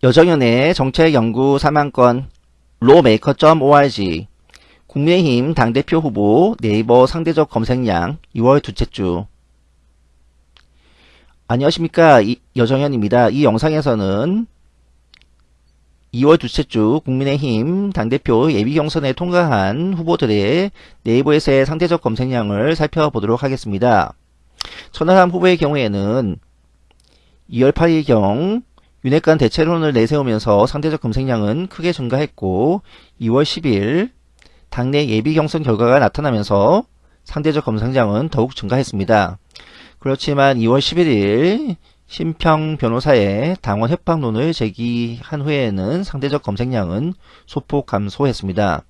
여정연의 정책연구 사망권 로메이커.org 국민의힘 당대표 후보 네이버 상대적 검색량 2월 두째 주 안녕하십니까 여정현입니다. 이 영상에서는 2월 두째 주 국민의힘 당대표 예비경선에 통과한 후보들의 네이버에서의 상대적 검색량을 살펴보도록 하겠습니다. 천하람 후보의 경우에는 2월 8일경 윤핵관 대체론을 내세우면서 상대적 검색량은 크게 증가했고 2월 10일 당내 예비 경선 결과가 나타나면서 상대적 검색량은 더욱 증가했습니다. 그렇지만 2월 11일 심평 변호사의 당원 협박론을 제기한 후에는 상대적 검색량은 소폭 감소했습니다.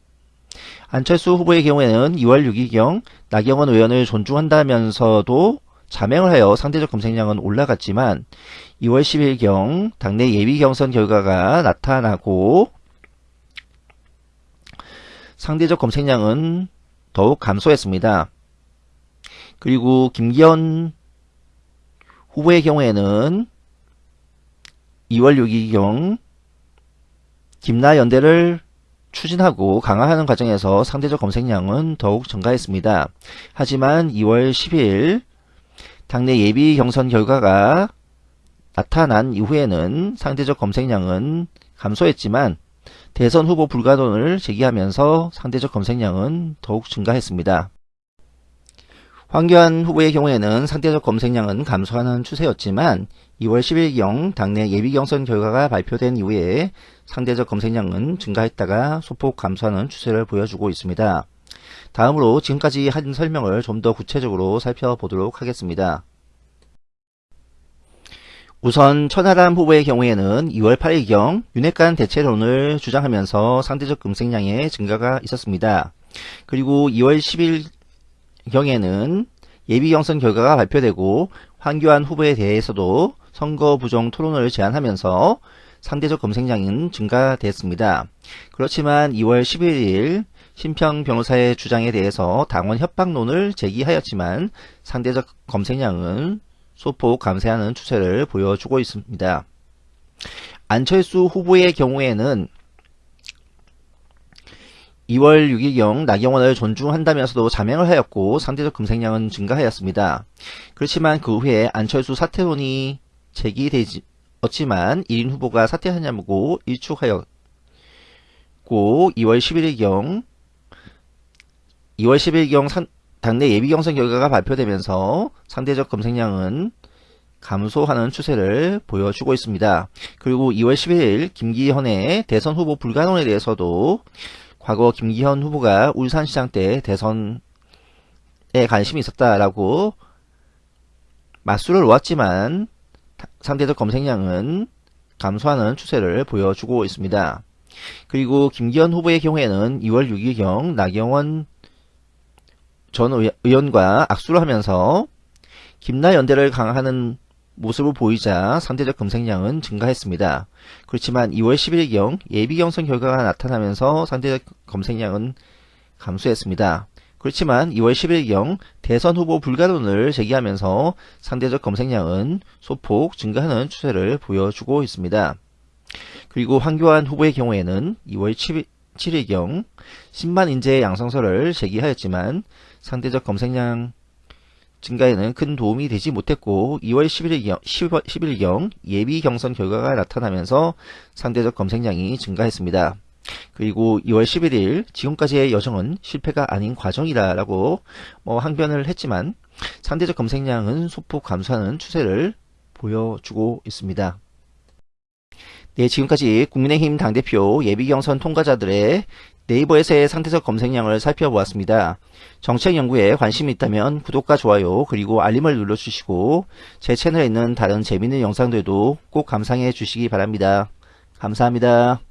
안철수 후보의 경우에는 2월 6일경 나경원 의원을 존중한다면서도 자명을 하여 상대적 검색량은 올라갔지만 2월 10일경 당내 예비 경선 결과가 나타나고 상대적 검색량은 더욱 감소했습니다. 그리고 김기현 후보의 경우에는 2월 6일경 김나연대를 추진하고 강화하는 과정에서 상대적 검색량은 더욱 증가했습니다. 하지만 2월 10일 당내 예비 경선 결과가 나타난 이후에는 상대적 검색량은 감소했지만 대선 후보 불가론을 제기하면서 상대적 검색량은 더욱 증가했습니다. 황교안 후보의 경우에는 상대적 검색량은 감소하는 추세였지만 2월 10일경 당내 예비경선 결과가 발표된 이후에 상대적 검색량은 증가했다가 소폭 감소하는 추세를 보여주고 있습니다. 다음으로 지금까지 한 설명을 좀 더 구체적으로 살펴보도록 하겠습니다. 우선 천하람 후보의 경우에는 2월 8일경 윤핵관 대체론을 주장하면서 상대적 검색량의 증가가 있었습니다. 그리고 2월 10일경에는 예비 경선 결과가 발표되고 황교안 후보에 대해서도 선거 부정 토론을 제안하면서 상대적 검색량은 증가됐습니다. 그렇지만 2월 11일 심평 변호사의 주장에 대해서 당원 협박론을 제기하였지만 상대적 검색량은 소폭 감쇄하는 추세를 보여주고 있습니다. 안철수 후보의 경우에는 2월 6일경 나경원을 존중한다면서도 자명을 하였고 상대적 검색량은 증가하였습니다. 그렇지만 그 후에 안철수 사퇴론이 제기되었지만 1인 후보가 사퇴하냐고 일축하였고 2월 11일경 2월 10일경 당내 예비 경선 결과가 발표되면서 상대적 검색량은 감소하는 추세를 보여주고 있습니다. 그리고 2월 11일 김기현의 대선 후보 불가능에 대해서도 과거 김기현 후보가 울산시장 때 대선에 관심이 있었다라고 맞수를 놓았지만 상대적 검색량은 감소하는 추세를 보여주고 있습니다. 그리고 김기현 후보의 경우에는 2월 6일경 나경원 전 의원과 악수를 하면서 김나 연대를 강화하는 모습을 보이자 상대적 검색량은 증가했습니다. 그렇지만 2월 10일경 예비 경선 결과가 나타나면서 상대적 검색량은 감소했습니다. 그렇지만 2월 10일경 대선 후보 불가론을 제기하면서 상대적 검색량은 소폭 증가하는 추세를 보여주고 있습니다. 그리고 황교안 후보의 경우에는 2월 7일, 7일경 10만 인재 양성서를 제기하였지만 상대적 검색량 증가에는 큰 도움이 되지 못했고 2월 11일경, 10일경 예비 경선 결과가 나타나면서 상대적 검색량이 증가했습니다. 그리고 2월 11일 지금까지의 여정은 실패가 아닌 과정이다 라고 뭐 항변을 했지만 상대적 검색량은 소폭 감소하는 추세를 보여주고 있습니다. 네, 지금까지 국민의힘 당대표 예비경선 통과자들의 네이버에서의 상대적 검색량을 살펴보았습니다. 정책 연구에 관심이 있다면 구독과 좋아요 그리고 알림을 눌러주시고 제 채널에 있는 다른 재밌는 영상들도 꼭 감상해 주시기 바랍니다. 감사합니다.